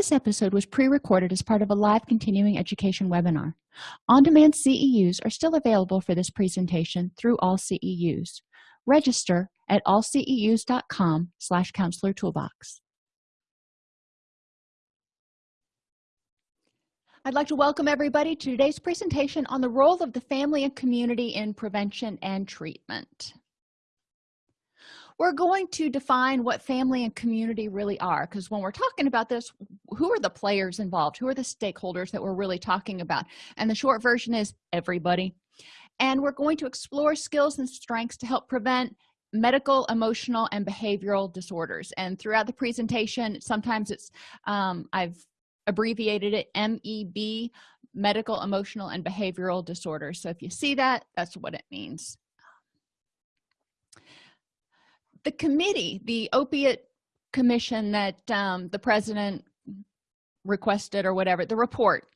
this episode was pre-recorded as part of a live continuing education webinar. On-demand ceus are still available for this presentation through all ceus register at allceus.com slash counselor toolbox. I'd like to welcome everybody to today's presentation on the role of the family and community in prevention and treatment. We're going to define what family and community really are because when we're talking about this, who are the players involved? Who are the stakeholders that we're really talking about? And the short version is everybody. And we're going to explore skills and strengths to help prevent medical emotional and behavioral disorders and throughout the presentation sometimes it's um, i've abbreviated it meb medical emotional and behavioral disorders so if you see that that's what it means the committee the opiate commission that um, the president requested or whatever the report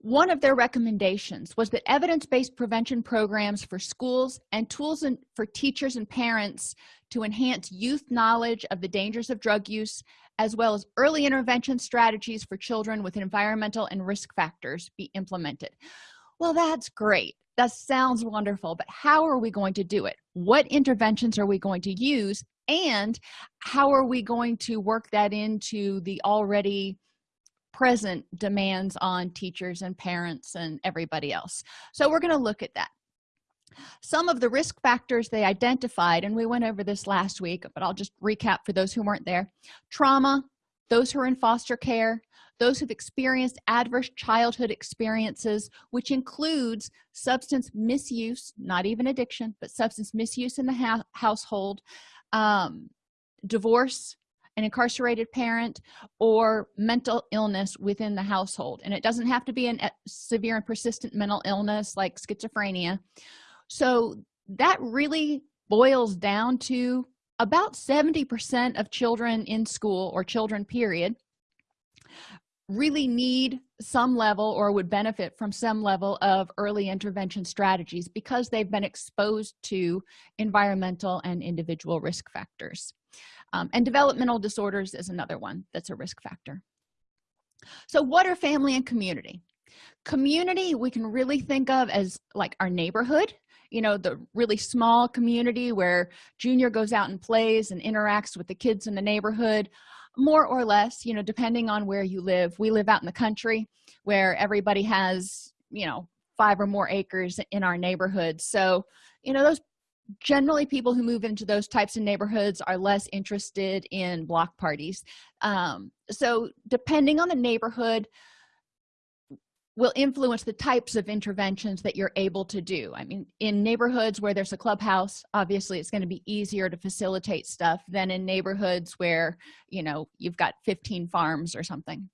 one of their recommendations was that evidence-based prevention programs for schools and tools for teachers and parents to enhance youth knowledge of the dangers of drug use as well as early intervention strategies for children with environmental and risk factors be implemented. Well that's great that sounds wonderful but how are we going to do it? What interventions are we going to use? And how are we going to work that into the already present demands on teachers and parents and everybody else? So we're going to look at that. Some of the risk factors they identified and we went over this last week but i'll just recap for those who weren't there. Trauma those who are in foster care those who've experienced adverse childhood experiences which includes substance misuse not even addiction but substance misuse in the household um, divorce an incarcerated parent or mental illness within the household. And it doesn't have to be a severe and persistent mental illness like schizophrenia. So that really boils down to about 70 percent of children in school or children period really need some level or would benefit from some level of early intervention strategies because they've been exposed to environmental and individual risk factors. Um, and developmental disorders is another one that's a risk factor. So what are family and community? Community we can really think of as like our neighborhood you know the really small community where junior goes out and plays and interacts with the kids in the neighborhood more or less you know depending on where you live. We live out in the country where everybody has you know five or more acres in our neighborhood. So you know those generally people who move into those types of neighborhoods are less interested in block parties. Um, so depending on the neighborhood will influence the types of interventions that you're able to do. I mean in neighborhoods where there's a clubhouse obviously it's going to be easier to facilitate stuff than in neighborhoods where you know you've got 15 farms or something.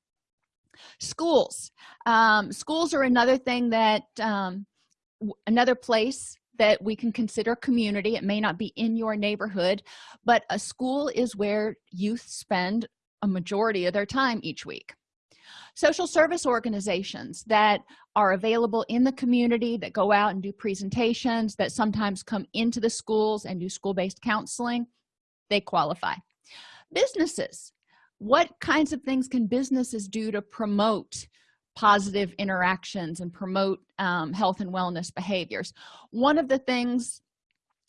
Schools. Um, schools are another thing that um, another place that we can consider community. It may not be in your neighborhood but a school is where youth spend a majority of their time each week social service organizations that are available in the community that go out and do presentations that sometimes come into the schools and do school-based counseling they qualify. Businesses. What kinds of things can businesses do to promote positive interactions and promote um, health and wellness behaviors? One of the things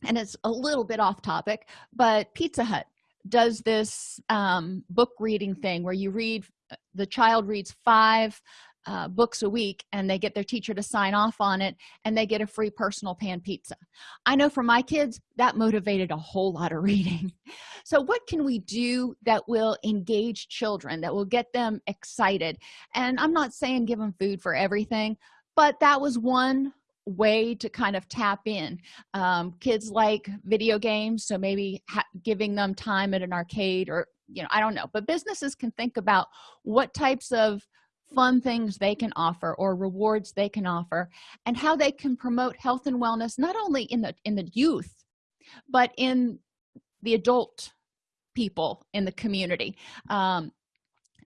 and it's a little bit off topic but pizza hut does this um, book reading thing where you read the child reads five uh, books a week and they get their teacher to sign off on it and they get a free personal pan pizza. I know for my kids that motivated a whole lot of reading. So what can we do that will engage children that will get them excited? And i'm not saying give them food for everything but that was one way to kind of tap in. Um, kids like video games so maybe giving them time at an arcade or you know i don't know but businesses can think about what types of fun things they can offer or rewards they can offer and how they can promote health and wellness not only in the in the youth but in the adult people in the community. Um,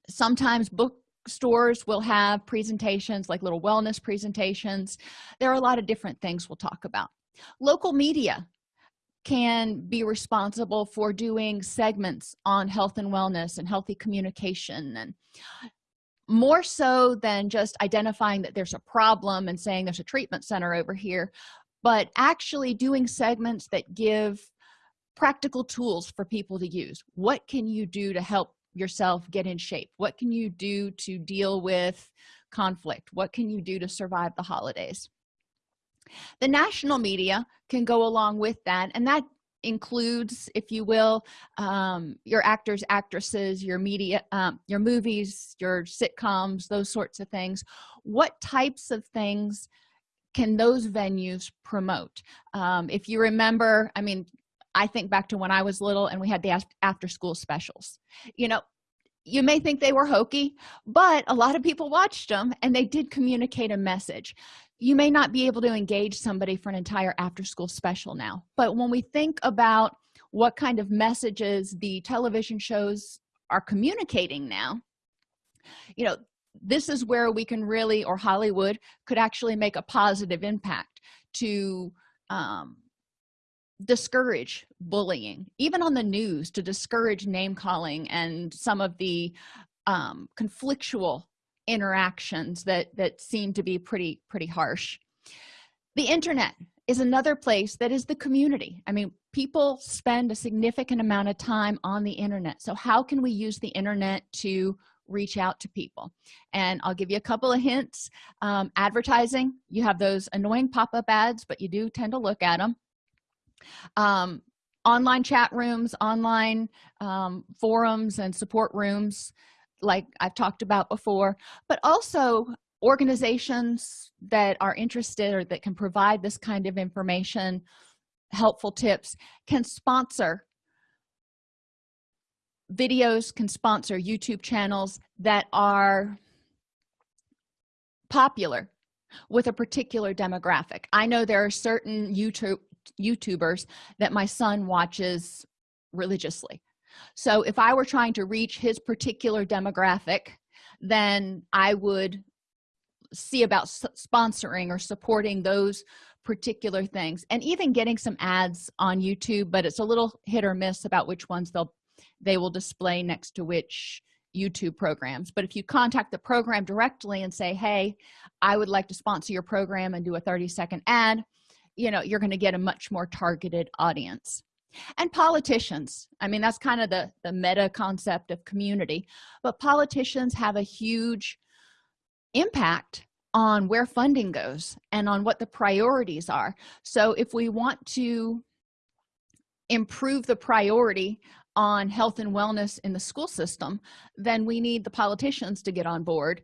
sometimes bookstores will have presentations like little wellness presentations. There are a lot of different things we'll talk about. Local media can be responsible for doing segments on health and wellness and healthy communication and more so than just identifying that there's a problem and saying there's a treatment center over here but actually doing segments that give practical tools for people to use. What can you do to help yourself get in shape? What can you do to deal with conflict? What can you do to survive the holidays the national media can go along with that and that includes if you will um, your actors actresses your media um, your movies your sitcoms those sorts of things. What types of things can those venues promote? Um, if you remember i mean i think back to when i was little and we had the after school specials. You know you may think they were hokey but a lot of people watched them and they did communicate a message you may not be able to engage somebody for an entire after school special now but when we think about what kind of messages the television shows are communicating now you know this is where we can really or hollywood could actually make a positive impact to um, discourage bullying even on the news to discourage name calling and some of the um, conflictual interactions that that seem to be pretty pretty harsh. The internet is another place that is the community. I mean people spend a significant amount of time on the internet. So how can we use the internet to reach out to people? And i'll give you a couple of hints. Um, advertising you have those annoying pop-up ads but you do tend to look at them um, online chat rooms online um, forums and support rooms like i've talked about before but also organizations that are interested or that can provide this kind of information helpful tips can sponsor videos can sponsor youtube channels that are popular with a particular demographic. I know there are certain youtube youtubers that my son watches religiously so if i were trying to reach his particular demographic then i would see about sponsoring or supporting those particular things and even getting some ads on youtube but it's a little hit or miss about which ones they'll they will display next to which youtube programs. But if you contact the program directly and say hey i would like to sponsor your program and do a 30 second ad you know you're going to get a much more targeted audience and politicians. I mean that's kind of the the meta concept of community. But politicians have a huge impact on where funding goes and on what the priorities are. So if we want to improve the priority on health and wellness in the school system then we need the politicians to get on board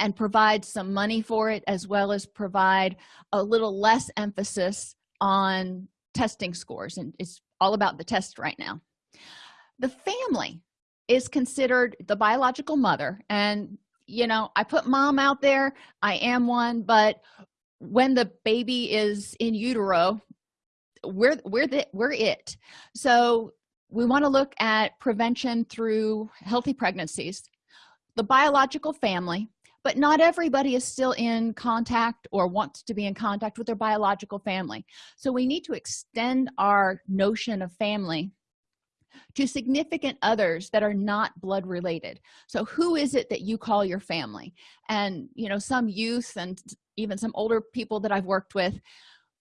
and provide some money for it as well as provide a little less emphasis on testing scores. And it's all about the test right now. The family is considered the biological mother and you know i put mom out there i am one but when the baby is in utero we're we're the we're it. So we want to look at prevention through healthy pregnancies. The biological family but not everybody is still in contact or wants to be in contact with their biological family. So we need to extend our notion of family to significant others that are not blood related. So who is it that you call your family? And you know some youth and even some older people that i've worked with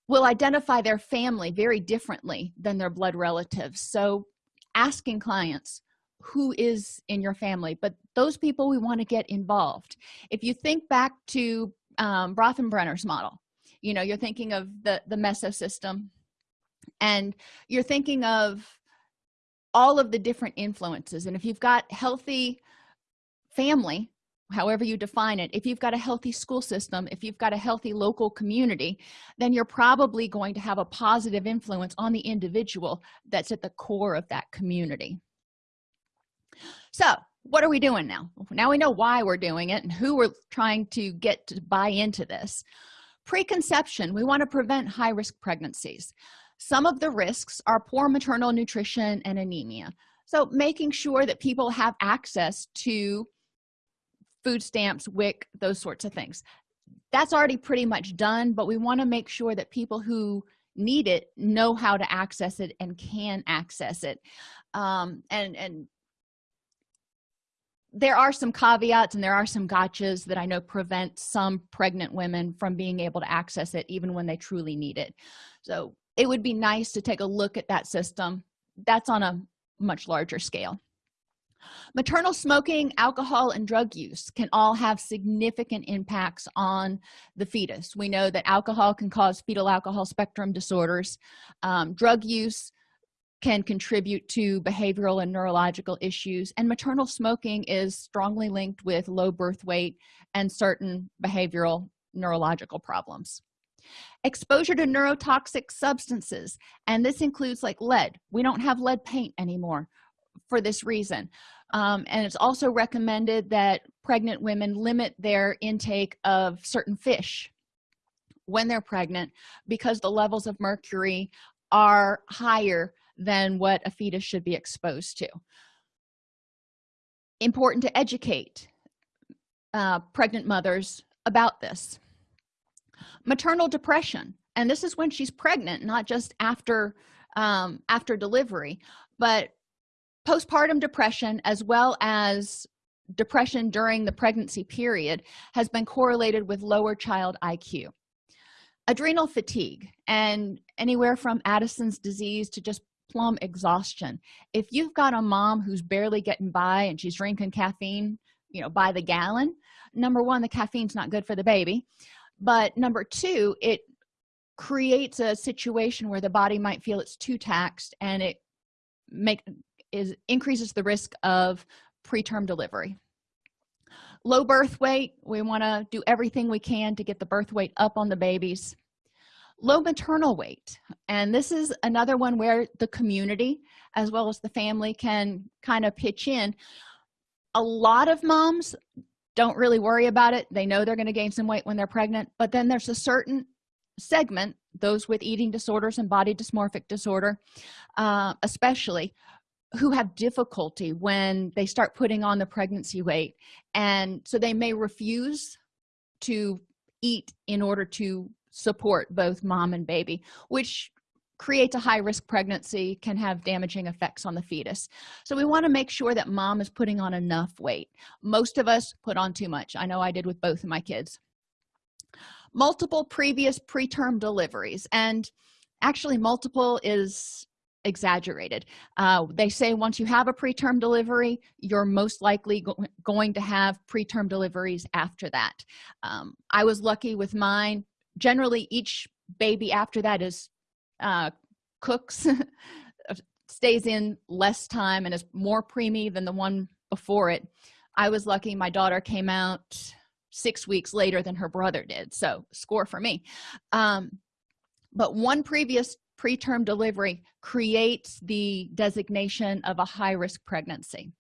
will identify their family very differently than their blood relatives. So asking clients who is in your family but those people we want to get involved. If you think back to um, Bronfenbrenner's model you know you're thinking of the the meso system and you're thinking of all of the different influences and if you've got healthy family however you define it if you've got a healthy school system if you've got a healthy local community then you're probably going to have a positive influence on the individual that's at the core of that community so what are we doing now? Now we know why we're doing it and who we're trying to get to buy into this. Preconception we want to prevent high-risk pregnancies. Some of the risks are poor maternal nutrition and anemia. So making sure that people have access to food stamps wic those sorts of things. That's already pretty much done but we want to make sure that people who need it know how to access it and can access it. Um, and and there are some caveats and there are some gotchas that i know prevent some pregnant women from being able to access it even when they truly need it. So it would be nice to take a look at that system. That's on a much larger scale. Maternal smoking alcohol and drug use can all have significant impacts on the fetus. We know that alcohol can cause fetal alcohol spectrum disorders. Um, drug use can contribute to behavioral and neurological issues. And maternal smoking is strongly linked with low birth weight and certain behavioral neurological problems. Exposure to neurotoxic substances and this includes like lead. We don't have lead paint anymore for this reason. Um, and it's also recommended that pregnant women limit their intake of certain fish when they're pregnant because the levels of mercury are higher than what a fetus should be exposed to. Important to educate uh, pregnant mothers about this. Maternal depression and this is when she's pregnant not just after um, after delivery but postpartum depression as well as depression during the pregnancy period has been correlated with lower child iq adrenal fatigue and anywhere from addison's disease to just plum exhaustion. If you've got a mom who's barely getting by and she's drinking caffeine you know by the gallon number one the caffeine's not good for the baby. But number two it creates a situation where the body might feel it's too taxed and it make is increases the risk of preterm delivery. Low birth weight we want to do everything we can to get the birth weight up on the babies low maternal weight. And this is another one where the community as well as the family can kind of pitch in. A lot of moms don't really worry about it. They know they're going to gain some weight when they're pregnant. But then there's a certain segment those with eating disorders and body dysmorphic disorder uh, especially who have difficulty when they start putting on the pregnancy weight. And so they may refuse to eat in order to support both mom and baby which creates a high risk pregnancy can have damaging effects on the fetus. So we want to make sure that mom is putting on enough weight. Most of us put on too much. I know i did with both of my kids. Multiple previous preterm deliveries and actually multiple is exaggerated. Uh, they say once you have a preterm delivery you're most likely go going to have preterm deliveries after that. Um, i was lucky with mine generally each baby after that is uh, cooks stays in less time and is more preemie than the one before it. I was lucky my daughter came out six weeks later than her brother did so score for me. Um, but one previous preterm delivery creates the designation of a high-risk pregnancy.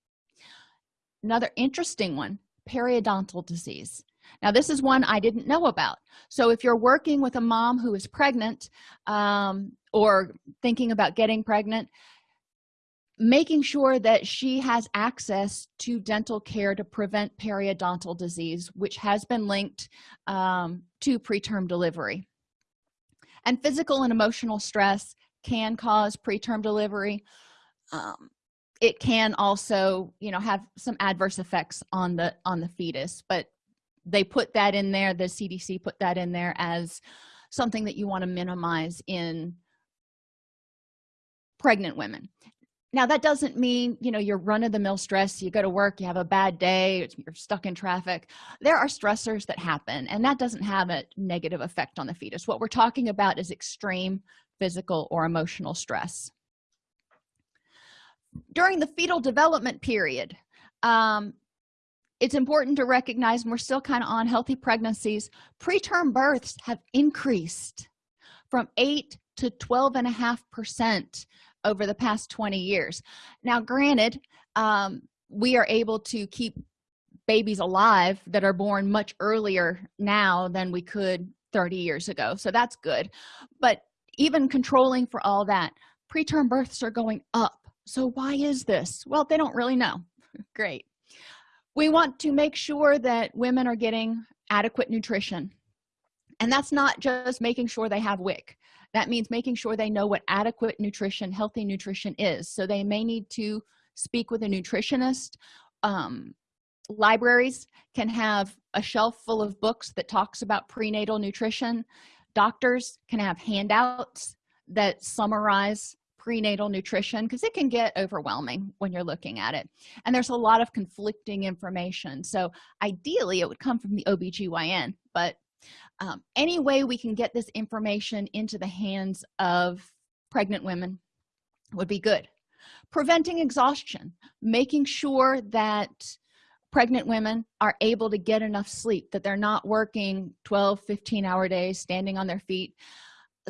Another interesting one periodontal disease now this is one i didn't know about. So if you're working with a mom who is pregnant um, or thinking about getting pregnant making sure that she has access to dental care to prevent periodontal disease which has been linked um, to preterm delivery. And physical and emotional stress can cause preterm delivery. Um, it can also you know have some adverse effects on the on the fetus but they put that in there the cdc put that in there as something that you want to minimize in pregnant women. Now that doesn't mean you know you're run-of-the-mill stress you go to work you have a bad day you're stuck in traffic. There are stressors that happen and that doesn't have a negative effect on the fetus. What we're talking about is extreme physical or emotional stress. During the fetal development period um, it's important to recognize we're still kind of on healthy pregnancies. Preterm births have increased from 8 to 12 and a half percent over the past 20 years. Now granted um, we are able to keep babies alive that are born much earlier now than we could 30 years ago so that's good. But even controlling for all that preterm births are going up. So why is this? Well they don't really know. Great we want to make sure that women are getting adequate nutrition. And that's not just making sure they have wic. That means making sure they know what adequate nutrition healthy nutrition is. So they may need to speak with a nutritionist. Um, libraries can have a shelf full of books that talks about prenatal nutrition. Doctors can have handouts that summarize prenatal nutrition because it can get overwhelming when you're looking at it. And there's a lot of conflicting information. So ideally it would come from the OBGYN but um, any way we can get this information into the hands of pregnant women would be good. Preventing exhaustion making sure that pregnant women are able to get enough sleep that they're not working 12 15 hour days standing on their feet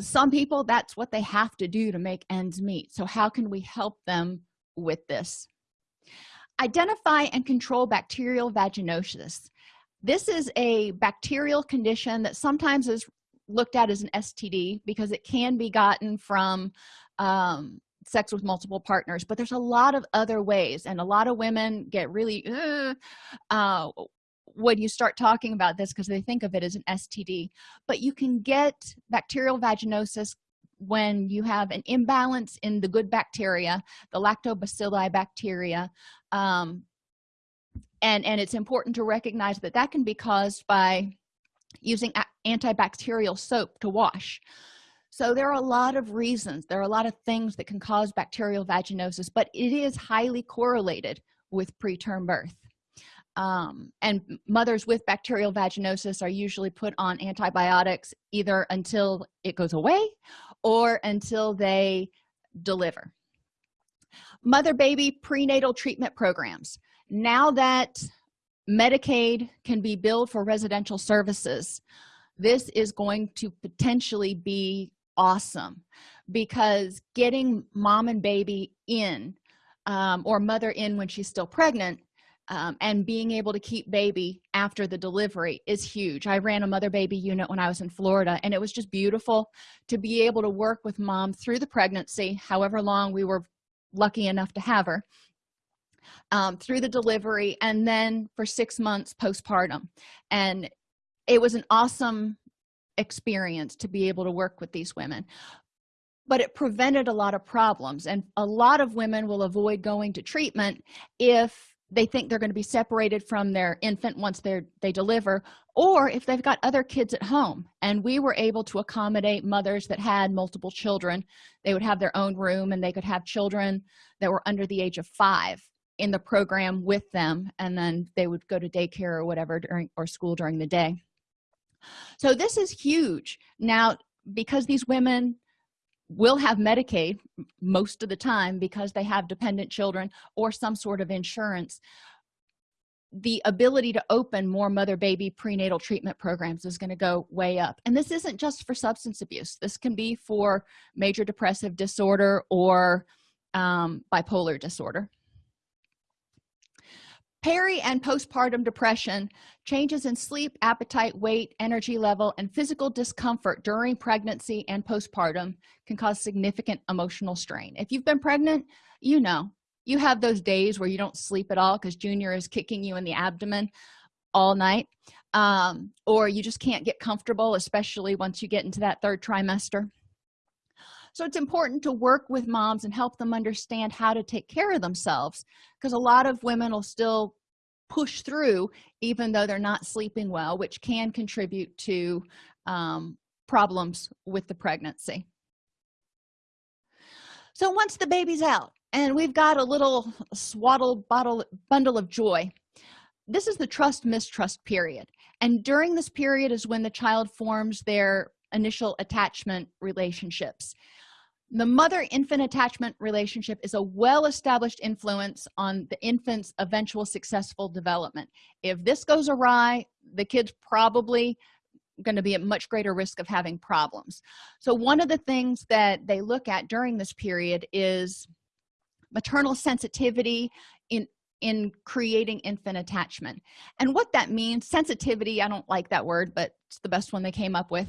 some people that's what they have to do to make ends meet. So how can we help them with this? Identify and control bacterial vaginosis. This is a bacterial condition that sometimes is looked at as an std because it can be gotten from um, sex with multiple partners but there's a lot of other ways and a lot of women get really uh, uh, when you start talking about this because they think of it as an std but you can get bacterial vaginosis when you have an imbalance in the good bacteria the lactobacilli bacteria um, and and it's important to recognize that that can be caused by using antibacterial soap to wash. So there are a lot of reasons there are a lot of things that can cause bacterial vaginosis but it is highly correlated with preterm birth um, and mothers with bacterial vaginosis are usually put on antibiotics either until it goes away or until they deliver. Mother baby prenatal treatment programs. Now that medicaid can be billed for residential services this is going to potentially be awesome because getting mom and baby in um, or mother in when she's still pregnant um, and being able to keep baby after the delivery is huge. I ran a mother baby unit when i was in florida and it was just beautiful to be able to work with mom through the pregnancy however long we were lucky enough to have her um, through the delivery and then for six months postpartum. And it was an awesome experience to be able to work with these women. But it prevented a lot of problems and a lot of women will avoid going to treatment if they think they're going to be separated from their infant once they're they deliver or if they've got other kids at home. And we were able to accommodate mothers that had multiple children. They would have their own room and they could have children that were under the age of five in the program with them and then they would go to daycare or whatever during or school during the day. So this is huge. Now because these women will have medicaid most of the time because they have dependent children or some sort of insurance. The ability to open more mother baby prenatal treatment programs is going to go way up. And this isn't just for substance abuse. This can be for major depressive disorder or um, bipolar disorder peri and postpartum depression changes in sleep appetite weight energy level and physical discomfort during pregnancy and postpartum can cause significant emotional strain. If you've been pregnant you know you have those days where you don't sleep at all because junior is kicking you in the abdomen all night um, or you just can't get comfortable especially once you get into that third trimester. So it's important to work with moms and help them understand how to take care of themselves because a lot of women will still push through even though they're not sleeping well which can contribute to um, problems with the pregnancy. So once the baby's out and we've got a little swaddled bottle bundle of joy this is the trust mistrust period. And during this period is when the child forms their initial attachment relationships the mother-infant attachment relationship is a well-established influence on the infant's eventual successful development. If this goes awry the kid's probably going to be at much greater risk of having problems. So one of the things that they look at during this period is maternal sensitivity in in creating infant attachment. And what that means sensitivity i don't like that word but it's the best one they came up with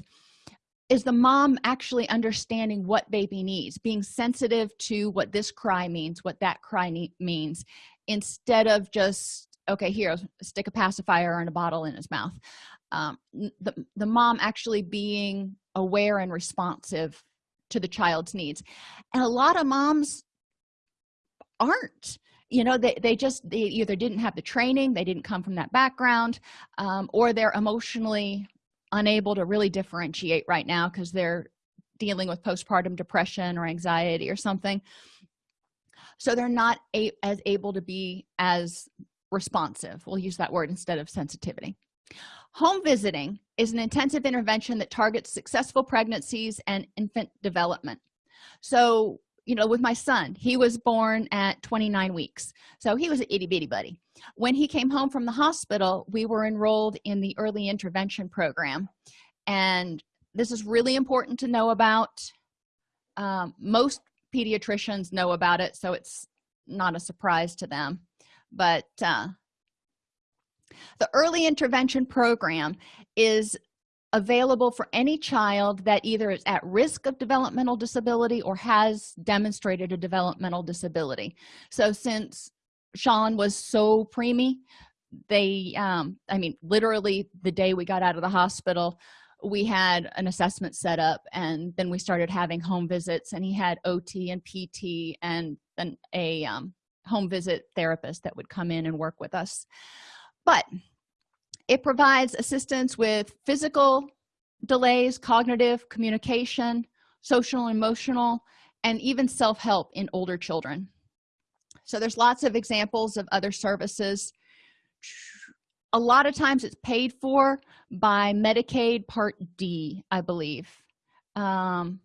is the mom actually understanding what baby needs being sensitive to what this cry means what that cry means instead of just okay here stick a pacifier and a bottle in his mouth. Um, the, the mom actually being aware and responsive to the child's needs. And a lot of moms aren't. You know they, they just they either didn't have the training they didn't come from that background um, or they're emotionally unable to really differentiate right now because they're dealing with postpartum depression or anxiety or something. So they're not a as able to be as responsive we'll use that word instead of sensitivity. Home visiting is an intensive intervention that targets successful pregnancies and infant development. So you know with my son. He was born at 29 weeks. So he was an itty-bitty buddy. When he came home from the hospital we were enrolled in the early intervention program. And this is really important to know about. Um, most pediatricians know about it so it's not a surprise to them. But uh, the early intervention program is available for any child that either is at risk of developmental disability or has demonstrated a developmental disability. So since sean was so preemie they um i mean literally the day we got out of the hospital we had an assessment set up and then we started having home visits and he had ot and pt and then a um, home visit therapist that would come in and work with us. But it provides assistance with physical delays cognitive communication social emotional and even self-help in older children. So there's lots of examples of other services. A lot of times it's paid for by medicaid part d i believe. Um,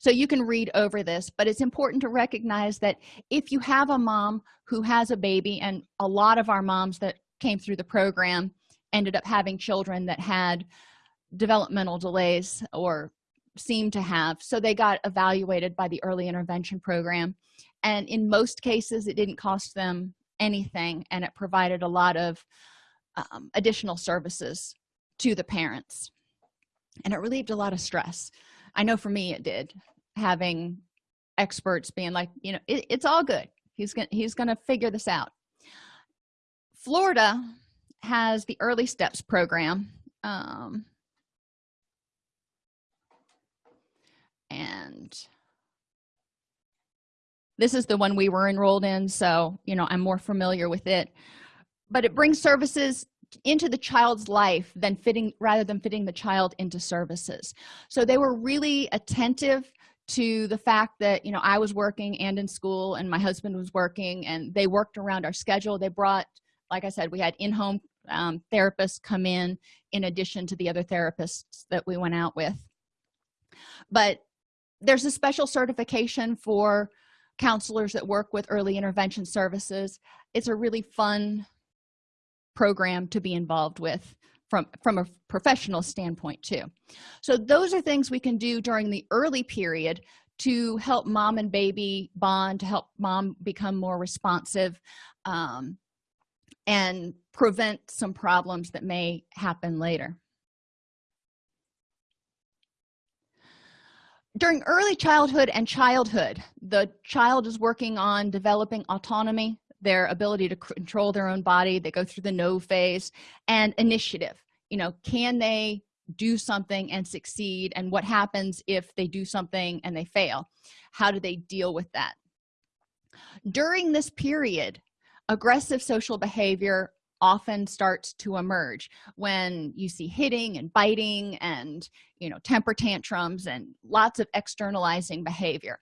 so you can read over this but it's important to recognize that if you have a mom who has a baby and a lot of our moms that came through the program ended up having children that had developmental delays or seemed to have. So they got evaluated by the early intervention program. And in most cases it didn't cost them anything and it provided a lot of um, additional services to the parents. And it relieved a lot of stress. I know for me it did. Having experts being like you know it, it's all good. He's gonna he's gonna figure this out. Florida has the early steps program um, and this is the one we were enrolled in so you know i'm more familiar with it. But it brings services into the child's life than fitting rather than fitting the child into services. So they were really attentive to the fact that you know i was working and in school and my husband was working and they worked around our schedule. They brought like i said we had in-home um, therapists come in in addition to the other therapists that we went out with. But there's a special certification for counselors that work with early intervention services. It's a really fun program to be involved with from from a professional standpoint too. So those are things we can do during the early period to help mom and baby bond to help mom become more responsive um, and prevent some problems that may happen later. During early childhood and childhood the child is working on developing autonomy their ability to control their own body. They go through the no phase and initiative. You know can they do something and succeed? And what happens if they do something and they fail? How do they deal with that? During this period aggressive social behavior often starts to emerge when you see hitting and biting and you know temper tantrums and lots of externalizing behavior.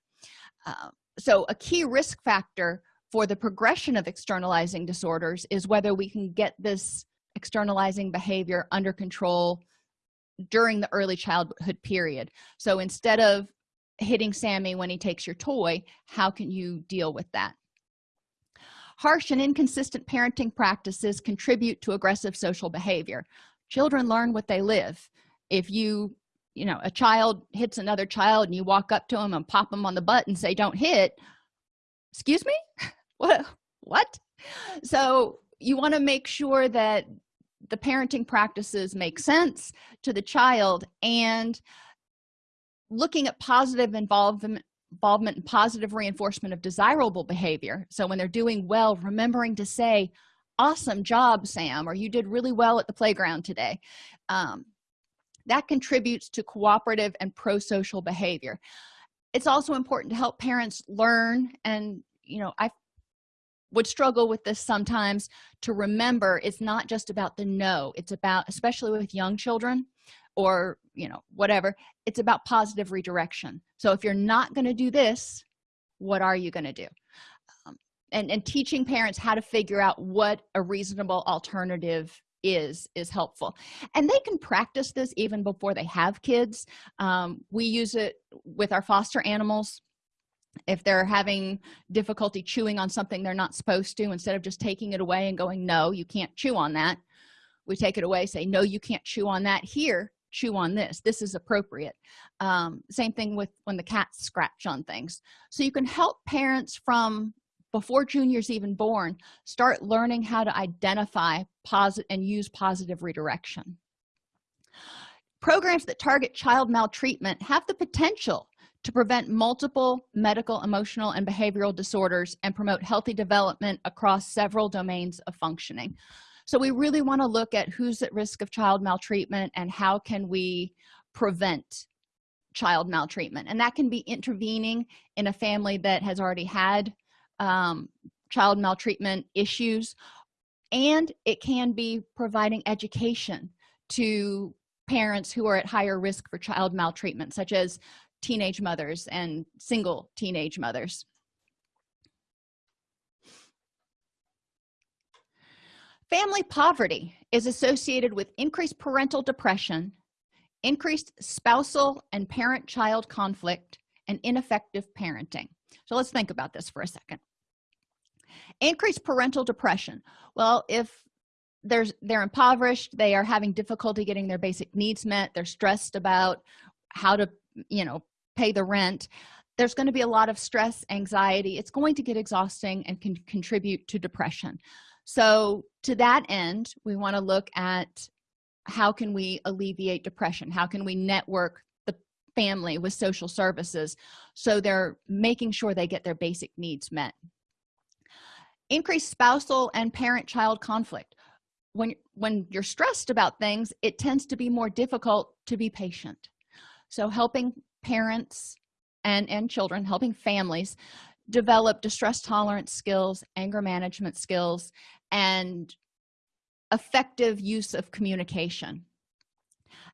Uh, so a key risk factor for the progression of externalizing disorders is whether we can get this externalizing behavior under control during the early childhood period. So instead of hitting sammy when he takes your toy how can you deal with that harsh and inconsistent parenting practices contribute to aggressive social behavior. Children learn what they live. If you you know a child hits another child and you walk up to them and pop them on the butt and say don't hit excuse me? What what? So you want to make sure that the parenting practices make sense to the child and looking at positive involvement involvement and positive reinforcement of desirable behavior. So when they're doing well remembering to say awesome job sam or you did really well at the playground today. Um, that contributes to cooperative and pro-social behavior. It's also important to help parents learn and you know i would struggle with this sometimes to remember it's not just about the no it's about especially with young children or you know whatever it's about positive redirection. So if you're not going to do this what are you going to do? Um, and and teaching parents how to figure out what a reasonable alternative is is helpful. And they can practice this even before they have kids. Um, we use it with our foster animals. If they're having difficulty chewing on something they're not supposed to instead of just taking it away and going no you can't chew on that we take it away say no you can't chew on that here chew on this this is appropriate. Um, same thing with when the cats scratch on things. So you can help parents from before junior's even born start learning how to identify positive and use positive redirection. Programs that target child maltreatment have the potential to prevent multiple medical emotional and behavioral disorders and promote healthy development across several domains of functioning so we really want to look at who's at risk of child maltreatment and how can we prevent child maltreatment. And that can be intervening in a family that has already had um, child maltreatment issues and it can be providing education to parents who are at higher risk for child maltreatment such as teenage mothers and single teenage mothers family poverty is associated with increased parental depression increased spousal and parent-child conflict and ineffective parenting. So let's think about this for a second. Increased parental depression. Well if there's they're impoverished they are having difficulty getting their basic needs met they're stressed about how to you know pay the rent there's going to be a lot of stress anxiety. It's going to get exhausting and can contribute to depression so to that end we want to look at how can we alleviate depression? How can we network the family with social services so they're making sure they get their basic needs met? Increased spousal and parent-child conflict. When when you're stressed about things it tends to be more difficult to be patient. So helping parents and and children helping families develop distress tolerance skills anger management skills and effective use of communication.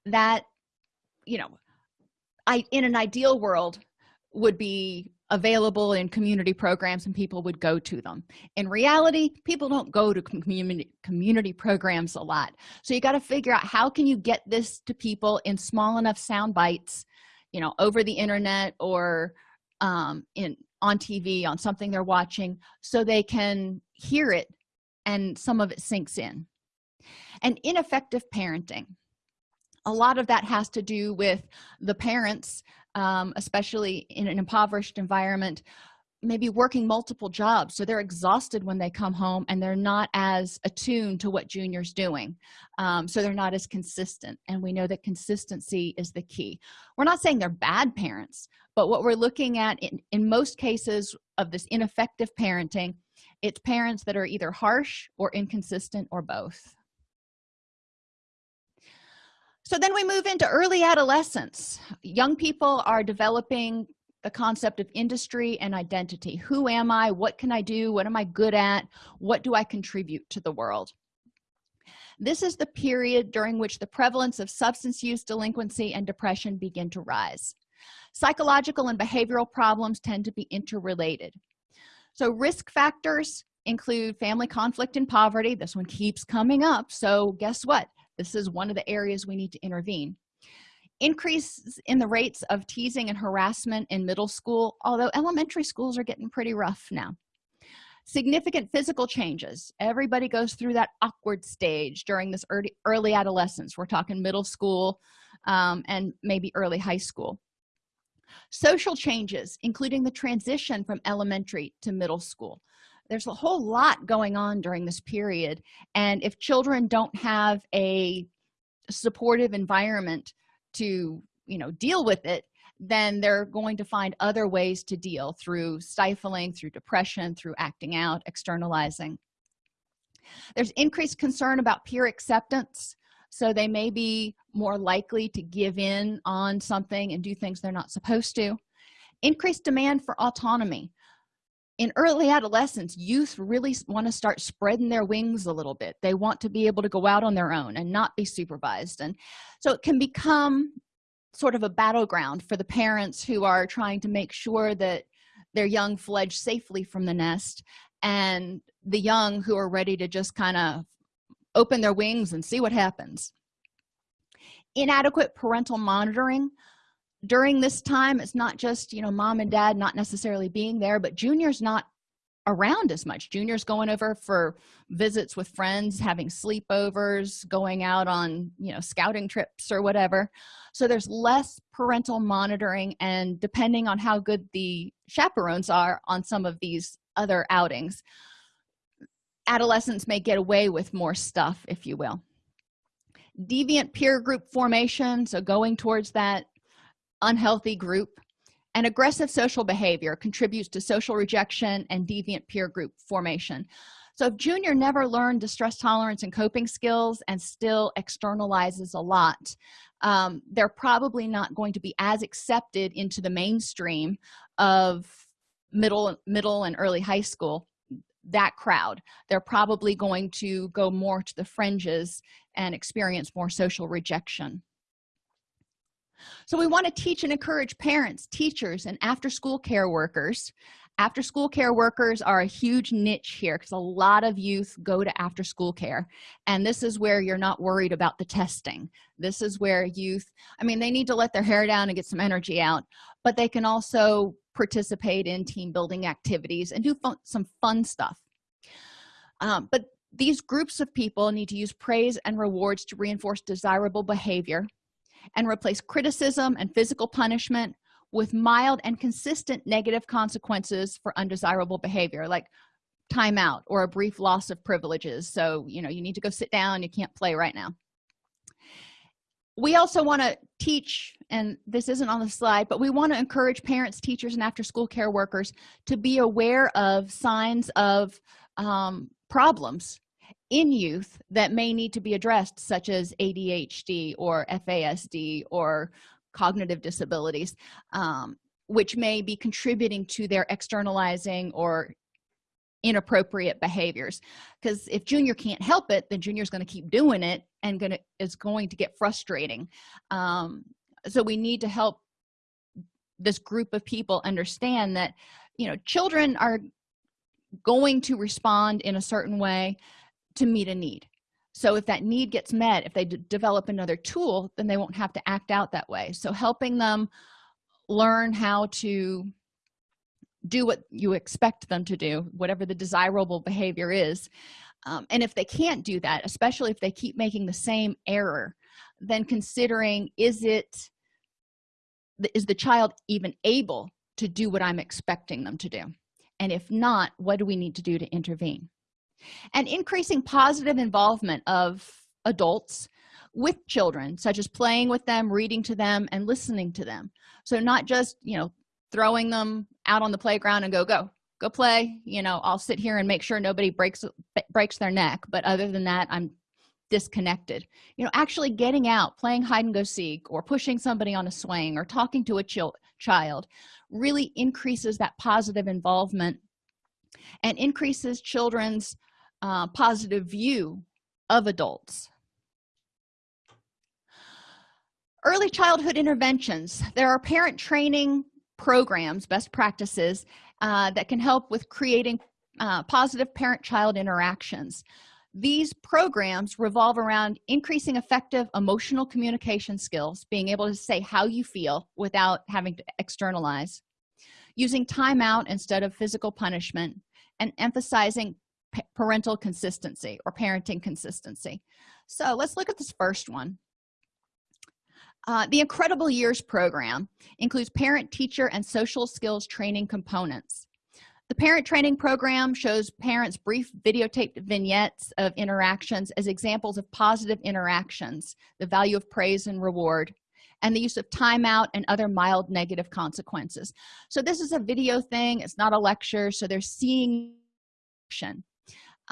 That you know i in an ideal world would be available in community programs and people would go to them. In reality people don't go to community community programs a lot. So you got to figure out how can you get this to people in small enough sound bites you know over the internet or um, in on tv on something they're watching so they can hear it and some of it sinks in. And ineffective parenting. A lot of that has to do with the parents um, especially in an impoverished environment maybe working multiple jobs so they're exhausted when they come home and they're not as attuned to what junior's doing um, so they're not as consistent and we know that consistency is the key. We're not saying they're bad parents but what we're looking at in, in most cases of this ineffective parenting it's parents that are either harsh or inconsistent or both. So then we move into early adolescence. Young people are developing the concept of industry and identity. Who am i? What can i do? What am i good at? What do i contribute to the world? This is the period during which the prevalence of substance use delinquency and depression begin to rise. Psychological and behavioral problems tend to be interrelated so risk factors include family conflict and poverty. This one keeps coming up. So guess what? This is one of the areas we need to intervene. Increase in the rates of teasing and harassment in middle school although elementary schools are getting pretty rough now. Significant physical changes. Everybody goes through that awkward stage during this early, early adolescence. We're talking middle school um, and maybe early high school social changes including the transition from elementary to middle school. There's a whole lot going on during this period and if children don't have a supportive environment to you know deal with it then they're going to find other ways to deal through stifling through depression through acting out externalizing. There's increased concern about peer acceptance so they may be more likely to give in on something and do things they're not supposed to. Increased demand for autonomy. In early adolescence youth really want to start spreading their wings a little bit. They want to be able to go out on their own and not be supervised. And so it can become sort of a battleground for the parents who are trying to make sure that their young fledge safely from the nest and the young who are ready to just kind of open their wings and see what happens. Inadequate parental monitoring. During this time it's not just you know mom and dad not necessarily being there but junior's not around as much. Junior's going over for visits with friends having sleepovers going out on you know scouting trips or whatever. So there's less parental monitoring and depending on how good the chaperones are on some of these other outings adolescents may get away with more stuff if you will. Deviant peer group formation so going towards that unhealthy group. And aggressive social behavior contributes to social rejection and deviant peer group formation. So if junior never learned distress tolerance and coping skills and still externalizes a lot um, they're probably not going to be as accepted into the mainstream of middle middle and early high school that crowd. They're probably going to go more to the fringes and experience more social rejection. So we want to teach and encourage parents teachers and after-school care workers after-school care workers are a huge niche here because a lot of youth go to after-school care. And this is where you're not worried about the testing. This is where youth i mean they need to let their hair down and get some energy out but they can also participate in team building activities and do fun, some fun stuff. Um, but these groups of people need to use praise and rewards to reinforce desirable behavior and replace criticism and physical punishment with mild and consistent negative consequences for undesirable behavior like timeout or a brief loss of privileges. So you know you need to go sit down you can't play right now. We also want to teach and this isn't on the slide but we want to encourage parents teachers and after school care workers to be aware of signs of um, problems in youth that may need to be addressed such as adhd or fasd or cognitive disabilities um, which may be contributing to their externalizing or inappropriate behaviors. Because if junior can't help it then junior is going to keep doing it and gonna is going to get frustrating. Um, so we need to help this group of people understand that you know children are going to respond in a certain way to meet a need so if that need gets met if they develop another tool then they won't have to act out that way. So helping them learn how to do what you expect them to do whatever the desirable behavior is um, and if they can't do that especially if they keep making the same error then considering is it is the child even able to do what i'm expecting them to do? And if not what do we need to do to intervene and increasing positive involvement of adults with children such as playing with them reading to them and listening to them. So not just you know throwing them out on the playground and go go go play you know i'll sit here and make sure nobody breaks breaks their neck. But other than that i'm disconnected. You know actually getting out playing hide and go seek or pushing somebody on a swing or talking to a child really increases that positive involvement and increases children's uh, positive view of adults. Early childhood interventions. There are parent training programs best practices uh, that can help with creating uh, positive parent-child interactions. These programs revolve around increasing effective emotional communication skills being able to say how you feel without having to externalize using timeout instead of physical punishment and emphasizing parental consistency or parenting consistency. So let's look at this first one. Uh, the incredible years program includes parent teacher and social skills training components. The parent training program shows parents brief videotaped vignettes of interactions as examples of positive interactions the value of praise and reward and the use of timeout and other mild negative consequences. So this is a video thing it's not a lecture so they're seeing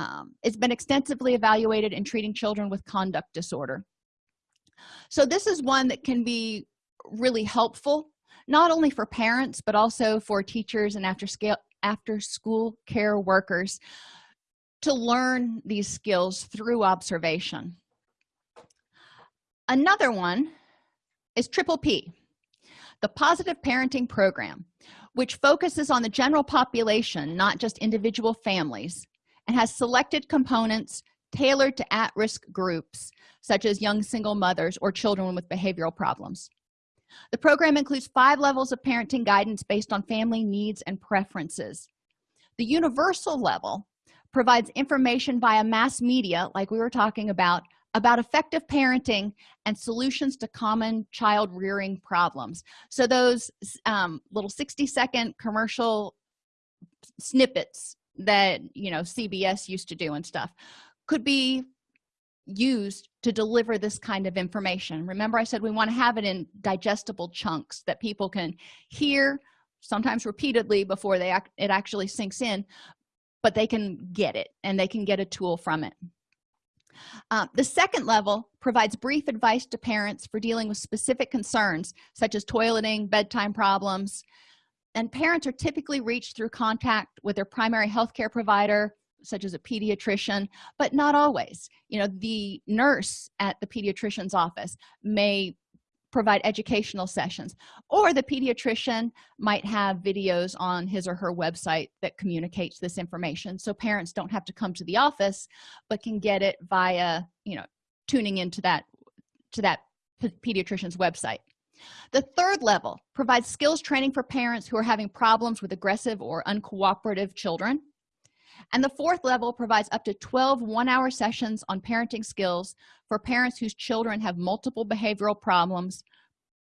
um, it's been extensively evaluated in treating children with conduct disorder. So this is one that can be really helpful not only for parents but also for teachers and after scale after school care workers to learn these skills through observation. Another one is triple p the positive parenting program which focuses on the general population not just individual families and has selected components tailored to at-risk groups such as young single mothers or children with behavioral problems. The program includes five levels of parenting guidance based on family needs and preferences. The universal level provides information via mass media like we were talking about about effective parenting and solutions to common child rearing problems. So those um, little 60 second commercial snippets that you know cbs used to do and stuff could be used to deliver this kind of information. Remember i said we want to have it in digestible chunks that people can hear sometimes repeatedly before they act it actually sinks in but they can get it and they can get a tool from it. Uh, the second level provides brief advice to parents for dealing with specific concerns such as toileting bedtime problems and parents are typically reached through contact with their primary health care provider such as a pediatrician but not always. You know the nurse at the pediatrician's office may provide educational sessions or the pediatrician might have videos on his or her website that communicates this information. So parents don't have to come to the office but can get it via you know tuning into that to that pediatrician's website the third level provides skills training for parents who are having problems with aggressive or uncooperative children. And the fourth level provides up to 12 one-hour sessions on parenting skills for parents whose children have multiple behavioral problems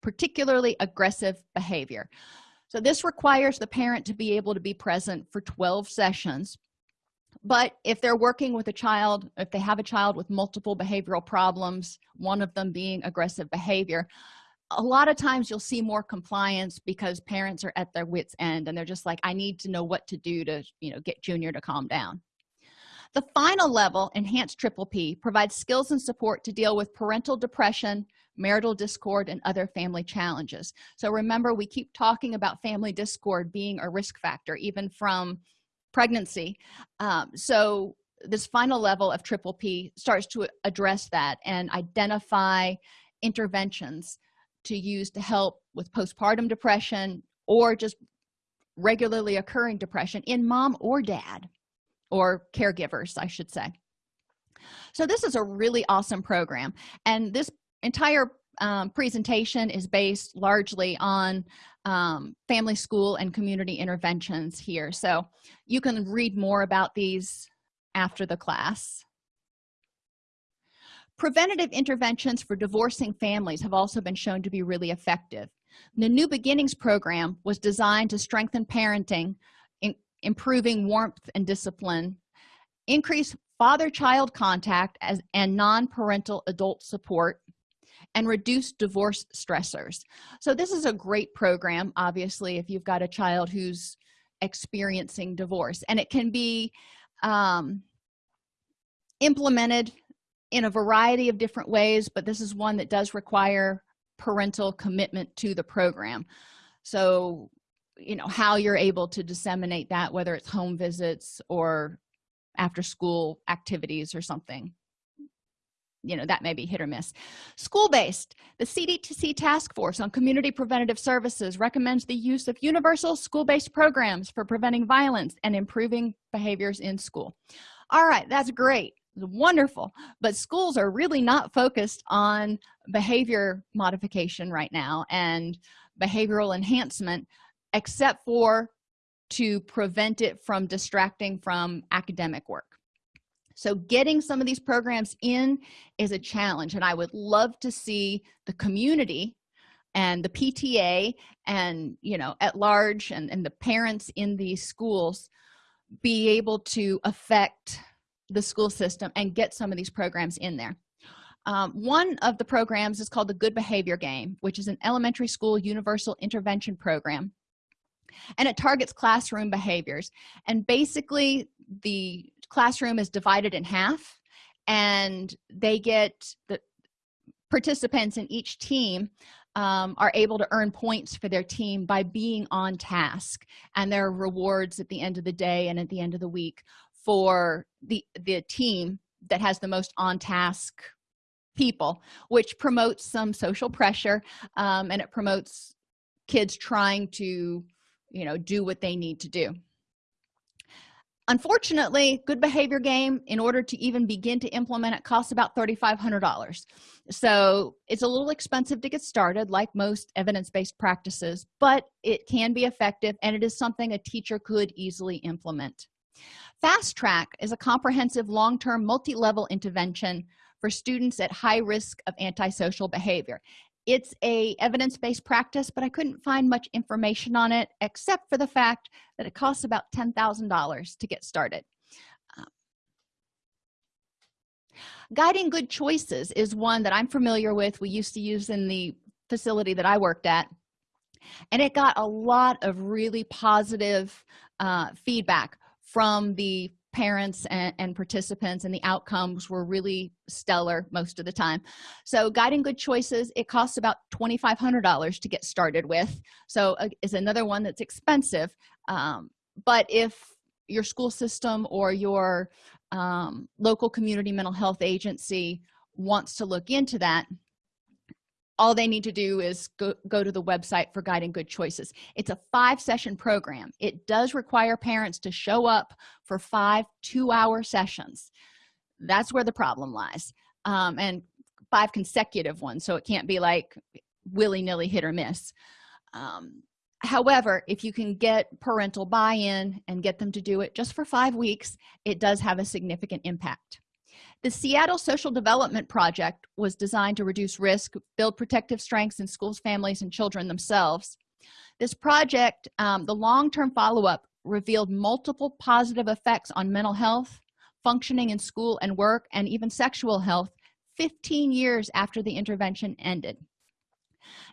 particularly aggressive behavior. So this requires the parent to be able to be present for 12 sessions. But if they're working with a child if they have a child with multiple behavioral problems one of them being aggressive behavior a lot of times you'll see more compliance because parents are at their wits end and they're just like i need to know what to do to you know get junior to calm down. The final level enhanced triple p provides skills and support to deal with parental depression marital discord and other family challenges. So remember we keep talking about family discord being a risk factor even from pregnancy. Um, so this final level of triple p starts to address that and identify interventions to use to help with postpartum depression or just regularly occurring depression in mom or dad or caregivers i should say. So this is a really awesome program and this entire um, presentation is based largely on um, family school and community interventions here. So you can read more about these after the class preventative interventions for divorcing families have also been shown to be really effective. The new beginnings program was designed to strengthen parenting in improving warmth and discipline increase father-child contact as and non-parental adult support and reduce divorce stressors. So this is a great program obviously if you've got a child who's experiencing divorce and it can be um, implemented in a variety of different ways but this is one that does require parental commitment to the program. So you know how you're able to disseminate that whether it's home visits or after school activities or something you know that may be hit or miss. School-based the cdtc task force on community preventative services recommends the use of universal school-based programs for preventing violence and improving behaviors in school. All right that's great wonderful but schools are really not focused on behavior modification right now and behavioral enhancement except for to prevent it from distracting from academic work. So getting some of these programs in is a challenge and i would love to see the community and the pta and you know at large and, and the parents in these schools be able to affect the school system and get some of these programs in there. Um, one of the programs is called the good behavior game which is an elementary school universal intervention program. And it targets classroom behaviors. And basically the classroom is divided in half and they get the participants in each team um, are able to earn points for their team by being on task and there are rewards at the end of the day and at the end of the week for the the team that has the most on task people which promotes some social pressure um, and it promotes kids trying to you know do what they need to do. Unfortunately good behavior game in order to even begin to implement it costs about $3,500 so it's a little expensive to get started like most evidence-based practices but it can be effective and it is something a teacher could easily implement fast track is a comprehensive long-term multi-level intervention for students at high risk of antisocial behavior. It's a evidence-based practice but i couldn't find much information on it except for the fact that it costs about ten thousand dollars to get started. Um, guiding good choices is one that i'm familiar with we used to use in the facility that i worked at and it got a lot of really positive uh, feedback from the parents and, and, participants and the outcomes were really stellar most of the time. So guiding good choices it costs about $2,500 to get started with. So uh, is another one that's expensive um, but if your school system or your um, local community mental health agency wants to look into that all they need to do is go, go to the website for guiding good choices. It's a five session program. It does require parents to show up for five two-hour sessions. That's where the problem lies um, and five consecutive ones so it can't be like willy-nilly hit or miss. Um, however if you can get parental buy-in and get them to do it just for five weeks it does have a significant impact the seattle social development project was designed to reduce risk build protective strengths in schools families and children themselves. This project um, the long-term follow-up revealed multiple positive effects on mental health functioning in school and work and even sexual health 15 years after the intervention ended.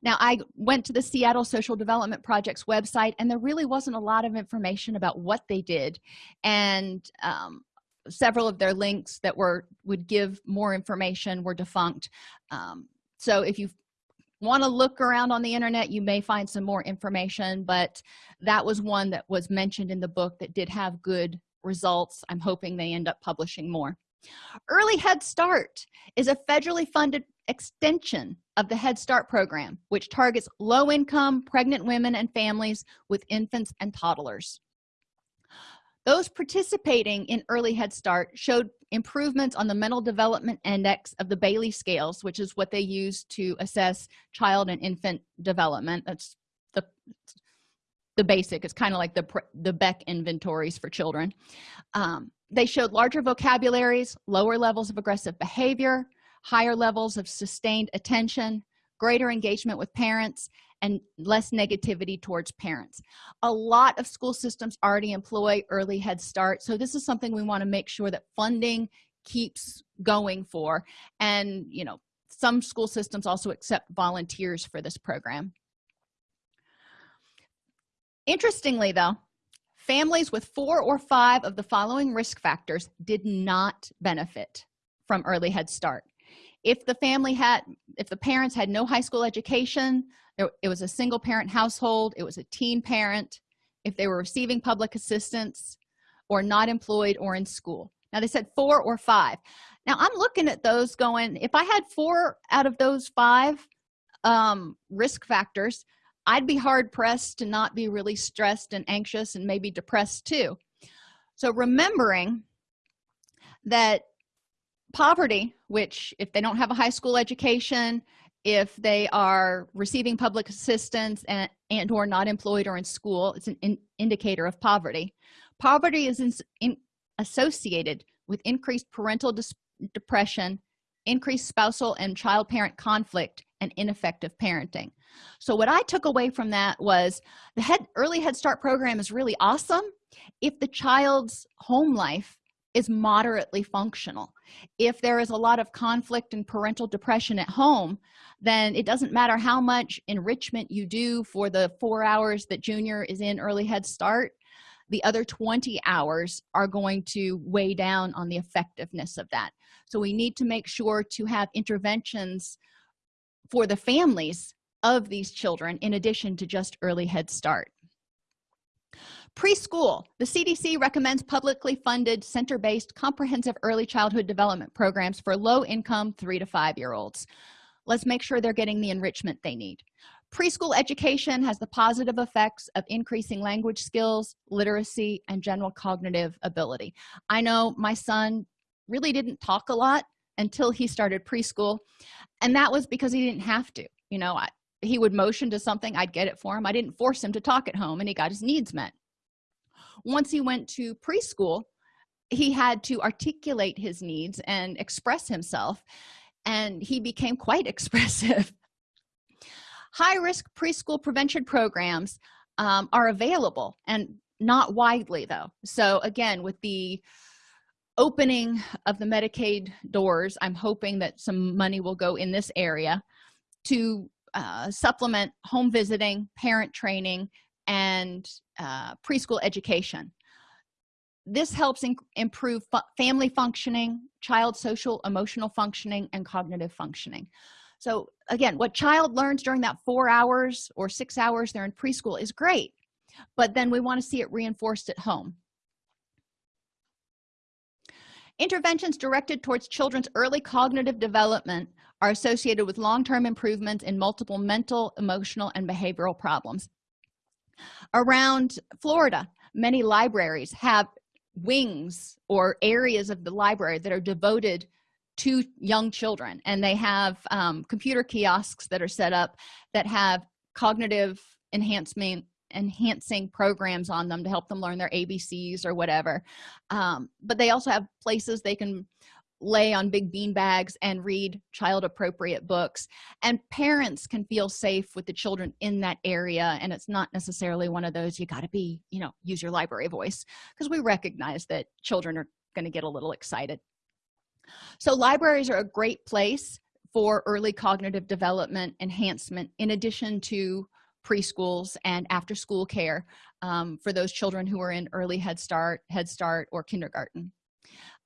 Now i went to the seattle social development project's website and there really wasn't a lot of information about what they did. And um, several of their links that were would give more information were defunct. Um, so if you want to look around on the internet you may find some more information but that was one that was mentioned in the book that did have good results. I'm hoping they end up publishing more. Early head start is a federally funded extension of the head start program which targets low-income pregnant women and families with infants and toddlers those participating in early head start showed improvements on the mental development index of the Bayley scales which is what they use to assess child and infant development. That's the the basic. It's kind of like the the beck inventories for children. Um, they showed larger vocabularies lower levels of aggressive behavior higher levels of sustained attention greater engagement with parents and less negativity towards parents. A lot of school systems already employ early head start so this is something we want to make sure that funding keeps going for and you know some school systems also accept volunteers for this program. Interestingly though families with four or five of the following risk factors did not benefit from early head start if the family had if the parents had no high school education it was a single parent household it was a teen parent if they were receiving public assistance or not employed or in school. Now they said four or five. Now i'm looking at those going if i had four out of those five um, risk factors i'd be hard pressed to not be really stressed and anxious and maybe depressed too. So remembering that poverty which if they don't have a high school education if they are receiving public assistance and, and or not employed or in school it's an in indicator of poverty. Poverty is in, in, associated with increased parental depression increased spousal and child parent conflict and ineffective parenting. So what i took away from that was the head early head start program is really awesome. If the child's home life is moderately functional. If there is a lot of conflict and parental depression at home then it doesn't matter how much enrichment you do for the four hours that junior is in early head start the other 20 hours are going to weigh down on the effectiveness of that. So we need to make sure to have interventions for the families of these children in addition to just early head start preschool. The cdc recommends publicly funded center-based comprehensive early childhood development programs for low-income three to five year olds let's make sure they're getting the enrichment they need. Preschool education has the positive effects of increasing language skills literacy and general cognitive ability. I know my son really didn't talk a lot until he started preschool and that was because he didn't have to. You know I, he would motion to something i'd get it for him. I didn't force him to talk at home and he got his needs met once he went to preschool he had to articulate his needs and express himself and he became quite expressive. High-risk preschool prevention programs um, are available and not widely though. So again with the opening of the medicaid doors i'm hoping that some money will go in this area to uh, supplement home visiting parent training and uh, preschool education. This helps improve fu family functioning child social emotional functioning and cognitive functioning. So again what child learns during that four hours or six hours they're in preschool is great but then we want to see it reinforced at home. Interventions directed towards children's early cognitive development are associated with long-term improvements in multiple mental emotional and behavioral problems around florida many libraries have wings or areas of the library that are devoted to young children. And they have um, computer kiosks that are set up that have cognitive enhancement enhancing programs on them to help them learn their abcs or whatever. Um, but they also have places they can lay on big bean bags and read child appropriate books. And parents can feel safe with the children in that area and it's not necessarily one of those you got to be you know use your library voice because we recognize that children are going to get a little excited. So libraries are a great place for early cognitive development enhancement in addition to preschools and after school care um, for those children who are in early head start head start or kindergarten.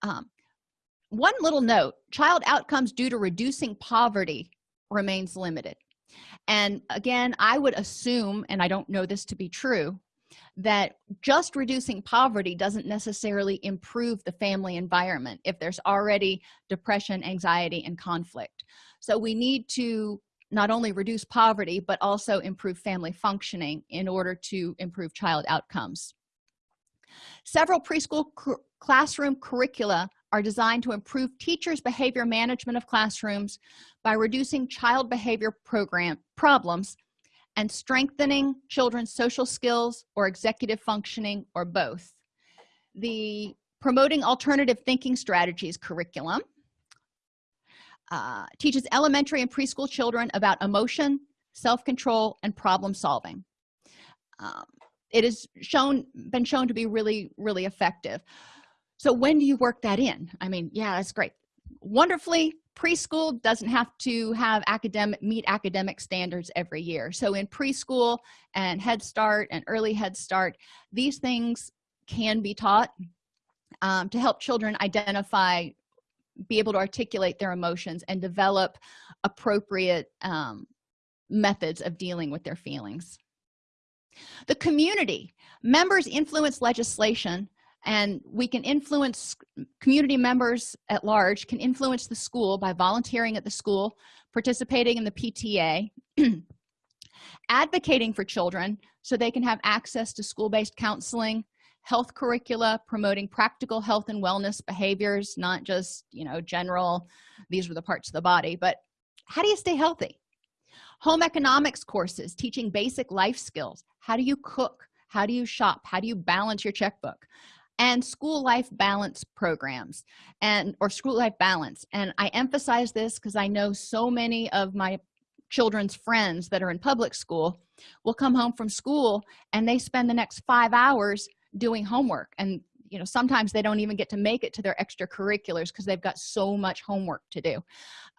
Um, one little note child outcomes due to reducing poverty remains limited. And again i would assume and i don't know this to be true that just reducing poverty doesn't necessarily improve the family environment if there's already depression anxiety and conflict. So we need to not only reduce poverty but also improve family functioning in order to improve child outcomes. Several preschool classroom curricula are designed to improve teachers behavior management of classrooms by reducing child behavior program problems and strengthening children's social skills or executive functioning or both. The promoting alternative thinking strategies curriculum uh, teaches elementary and preschool children about emotion self-control and problem solving. Um, it has shown been shown to be really really effective so when do you work that in? I mean yeah that's great. Wonderfully preschool doesn't have to have academic meet academic standards every year. So in preschool and head start and early head start these things can be taught um, to help children identify be able to articulate their emotions and develop appropriate um, methods of dealing with their feelings. The community members influence legislation and we can influence community members at large can influence the school by volunteering at the school participating in the pta advocating for children so they can have access to school-based counseling health curricula promoting practical health and wellness behaviors not just you know general these are the parts of the body but how do you stay healthy? Home economics courses teaching basic life skills. How do you cook? How do you shop? How do you balance your checkbook and school life balance programs and or school life balance. And i emphasize this because i know so many of my children's friends that are in public school will come home from school and they spend the next five hours doing homework. And you know sometimes they don't even get to make it to their extracurriculars because they've got so much homework to do.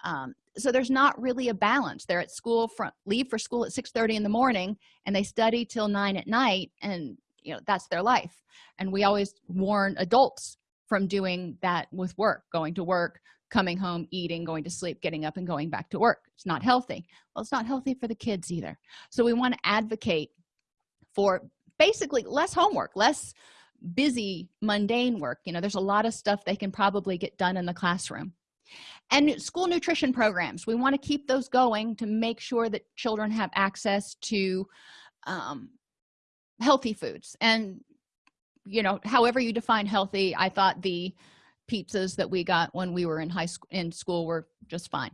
Um, so there's not really a balance. They're at school from leave for school at 6 30 in the morning and they study till 9 at night and you know that's their life. And we always warn adults from doing that with work going to work coming home eating going to sleep getting up and going back to work. It's not healthy. Well it's not healthy for the kids either. So we want to advocate for basically less homework less busy mundane work. You know there's a lot of stuff they can probably get done in the classroom. And school nutrition programs we want to keep those going to make sure that children have access to um, healthy foods. And you know however you define healthy i thought the pizzas that we got when we were in high school in school were just fine.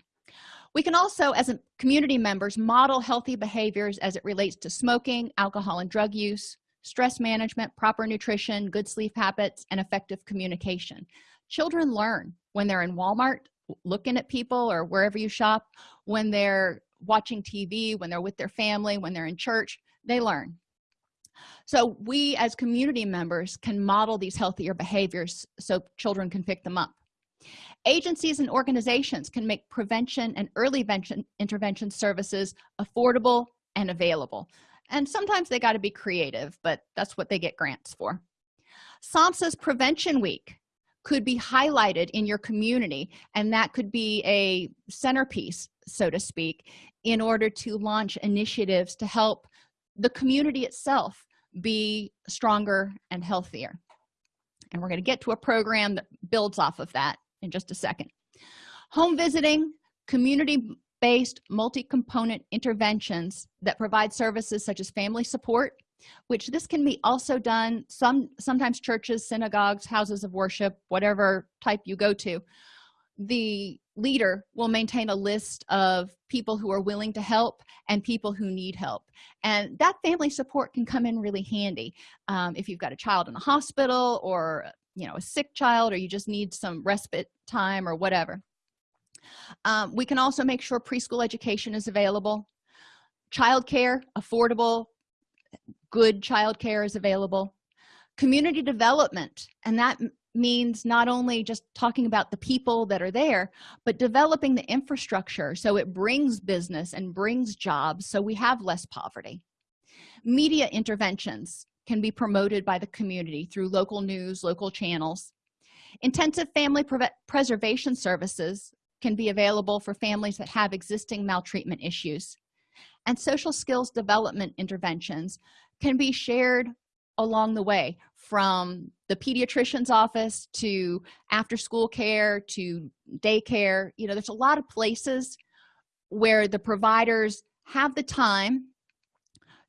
We can also as a community members model healthy behaviors as it relates to smoking alcohol and drug use stress management proper nutrition good sleep habits and effective communication. Children learn when they're in walmart looking at people or wherever you shop when they're watching tv when they're with their family when they're in church they learn so we as community members can model these healthier behaviors so children can pick them up. Agencies and organizations can make prevention and early intervention services affordable and available. And sometimes they got to be creative but that's what they get grants for. Samhsa's prevention week could be highlighted in your community and that could be a centerpiece so to speak in order to launch initiatives to help the community itself be stronger and healthier. And we're going to get to a program that builds off of that in just a second. Home visiting community-based multi-component interventions that provide services such as family support which this can be also done some sometimes churches synagogues houses of worship whatever type you go to. The leader will maintain a list of people who are willing to help and people who need help. And that family support can come in really handy. Um, if you've got a child in the hospital or you know a sick child or you just need some respite time or whatever. Um, we can also make sure preschool education is available. Childcare affordable good childcare is available. Community development and that means not only just talking about the people that are there but developing the infrastructure so it brings business and brings jobs so we have less poverty. Media interventions can be promoted by the community through local news local channels. Intensive family preservation services can be available for families that have existing maltreatment issues. And social skills development interventions can be shared along the way from the pediatrician's office to after school care to daycare. You know there's a lot of places where the providers have the time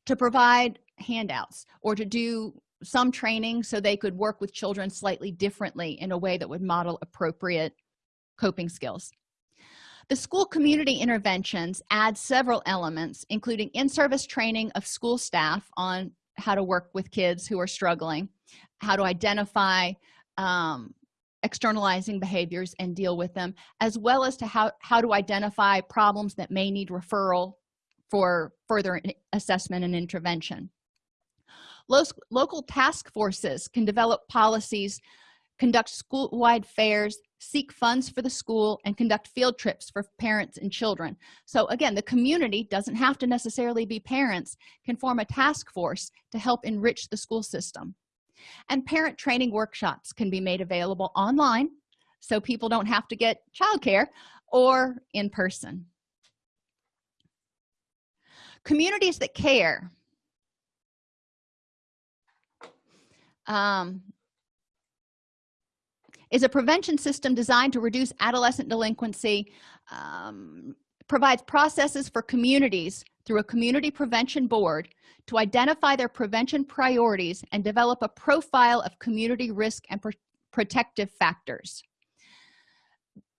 to provide handouts or to do some training so they could work with children slightly differently in a way that would model appropriate coping skills. The school community interventions add several elements including in-service training of school staff on how to work with kids who are struggling how to identify um, externalizing behaviors and deal with them as well as to how how to identify problems that may need referral for further assessment and intervention. Local task forces can develop policies conduct school-wide fairs seek funds for the school and conduct field trips for parents and children. So again the community doesn't have to necessarily be parents can form a task force to help enrich the school system. And parent training workshops can be made available online so people don't have to get childcare or in person. Communities that care um, is a prevention system designed to reduce adolescent delinquency um, provides processes for communities through a community prevention board to identify their prevention priorities and develop a profile of community risk and pr protective factors.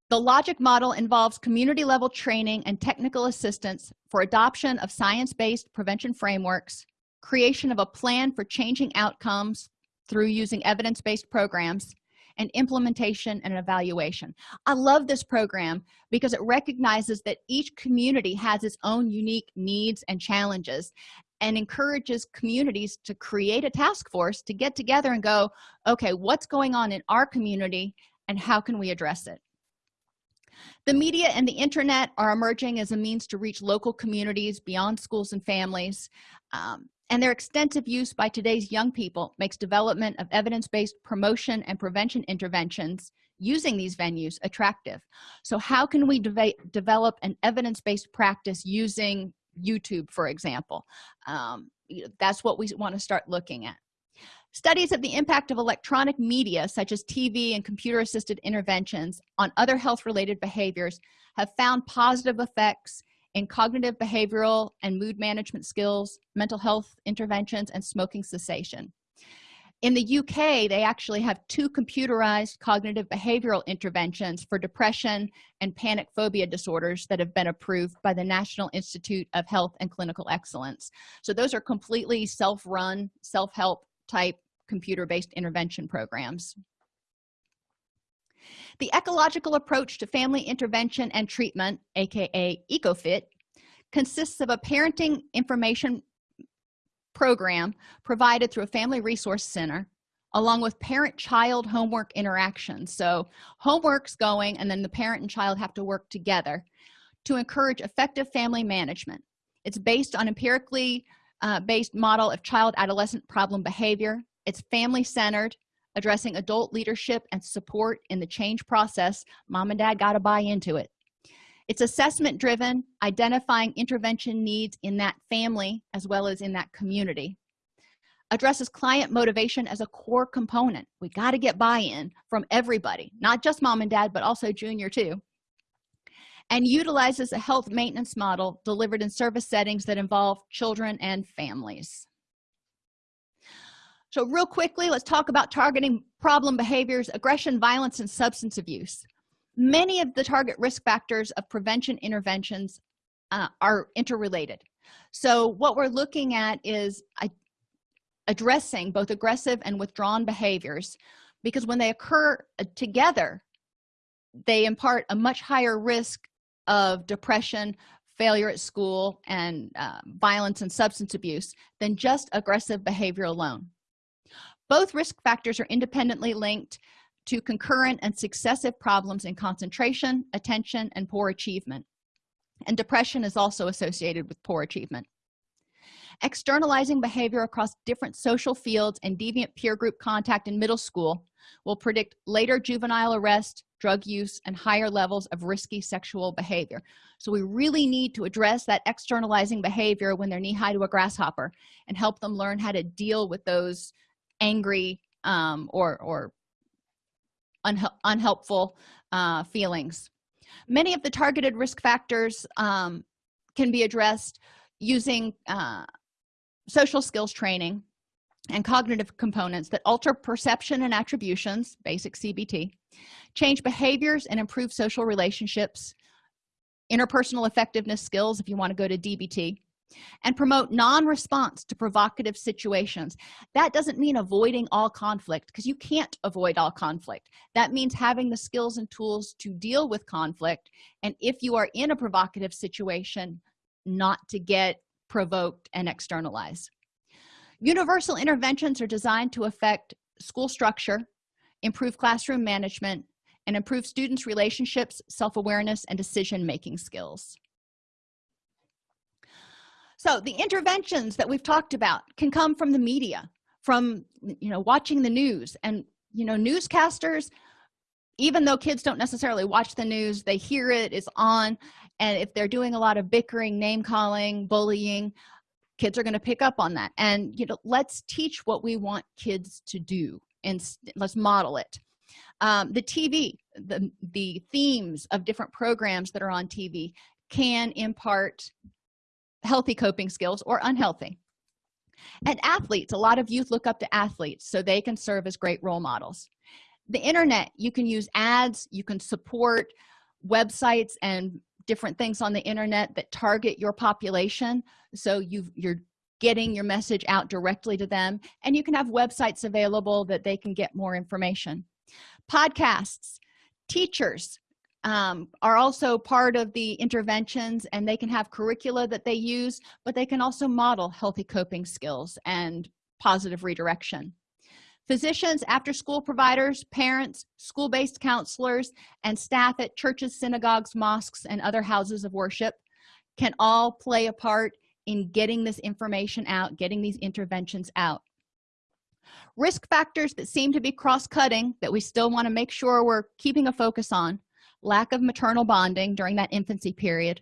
The logic model involves community level training and technical assistance for adoption of science-based prevention frameworks creation of a plan for changing outcomes through using evidence-based programs and implementation and evaluation. I love this program because it recognizes that each community has its own unique needs and challenges and encourages communities to create a task force to get together and go okay what's going on in our community and how can we address it? The media and the internet are emerging as a means to reach local communities beyond schools and families um, and their extensive use by today's young people makes development of evidence-based promotion and prevention interventions using these venues attractive. So how can we de develop an evidence-based practice using youtube for example? Um, that's what we want to start looking at. Studies of the impact of electronic media such as tv and computer assisted interventions on other health related behaviors have found positive effects in cognitive behavioral and mood management skills mental health interventions and smoking cessation. In the uk they actually have two computerized cognitive behavioral interventions for depression and panic phobia disorders that have been approved by the national institute of health and clinical excellence. So those are completely self-run self-help type computer-based intervention programs the ecological approach to family intervention and treatment aka ecofit consists of a parenting information program provided through a family resource center along with parent-child homework interactions. So homework's going and then the parent and child have to work together to encourage effective family management. It's based on empirically uh, based model of child adolescent problem behavior. It's family centered addressing adult leadership and support in the change process mom and dad got to buy into it. It's assessment driven identifying intervention needs in that family as well as in that community. Addresses client motivation as a core component. We got to get buy-in from everybody not just mom and dad but also junior too. And utilizes a health maintenance model delivered in service settings that involve children and families so real quickly let's talk about targeting problem behaviors aggression violence and substance abuse. Many of the target risk factors of prevention interventions uh, are interrelated. So what we're looking at is addressing both aggressive and withdrawn behaviors because when they occur uh, together they impart a much higher risk of depression failure at school and uh, violence and substance abuse than just aggressive behavior alone both risk factors are independently linked to concurrent and successive problems in concentration attention and poor achievement. And depression is also associated with poor achievement. Externalizing behavior across different social fields and deviant peer group contact in middle school will predict later juvenile arrest drug use and higher levels of risky sexual behavior. So we really need to address that externalizing behavior when they're knee-high to a grasshopper and help them learn how to deal with those angry um, or or unhelpful uh, feelings. Many of the targeted risk factors um, can be addressed using uh, social skills training and cognitive components that alter perception and attributions basic cbt change behaviors and improve social relationships interpersonal effectiveness skills if you want to go to dbt and promote non-response to provocative situations. That doesn't mean avoiding all conflict because you can't avoid all conflict. That means having the skills and tools to deal with conflict and if you are in a provocative situation not to get provoked and externalize. Universal interventions are designed to affect school structure improve classroom management and improve students relationships self-awareness and decision-making skills so the interventions that we've talked about can come from the media from you know watching the news. And you know newscasters even though kids don't necessarily watch the news they hear it is on. And if they're doing a lot of bickering name calling bullying kids are going to pick up on that. And you know let's teach what we want kids to do and let's model it. Um, the tv the the themes of different programs that are on tv can impart healthy coping skills or unhealthy. And athletes a lot of youth look up to athletes so they can serve as great role models. The internet you can use ads you can support websites and different things on the internet that target your population. So you you're getting your message out directly to them and you can have websites available that they can get more information. Podcasts teachers um, are also part of the interventions and they can have curricula that they use but they can also model healthy coping skills and positive redirection. Physicians after school providers parents school-based counselors and staff at churches synagogues mosques and other houses of worship can all play a part in getting this information out getting these interventions out. Risk factors that seem to be cross-cutting that we still want to make sure we're keeping a focus on lack of maternal bonding during that infancy period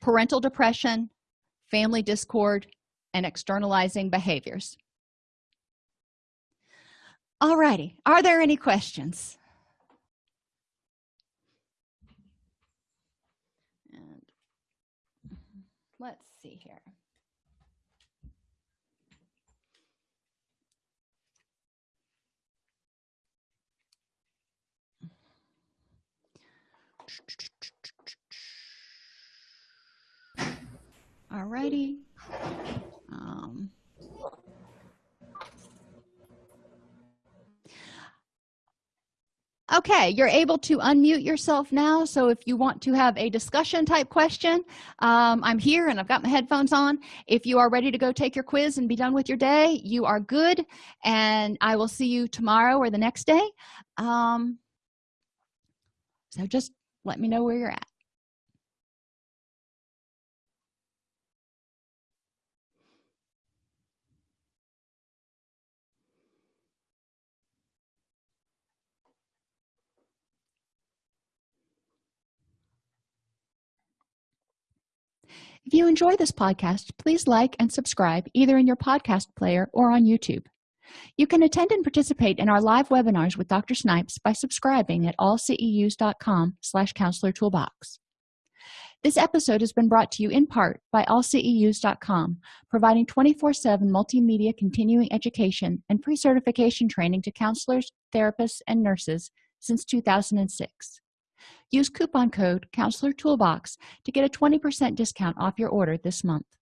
parental depression family discord and externalizing behaviors. Alrighty, are there any questions? And mm-hmm, let's see here Alrighty. Um, okay you're able to unmute yourself now so if you want to have a discussion type question um, i'm here and i've got my headphones on if you are ready to go take your quiz and be done with your day you are good and i will see you tomorrow or the next day um, so just let me know where you're at. If you enjoy this podcast please like and subscribe either in your podcast player or on youtube you can attend and participate in our live webinars with dr snipes by subscribing at allceus.com slash counselor toolbox. This episode has been brought to you in part by allceus.com providing 24-7 multimedia continuing education and pre-certification training to counselors therapists and nurses since 2006 use coupon code counselor toolbox to get a 20 percent discount off your order this month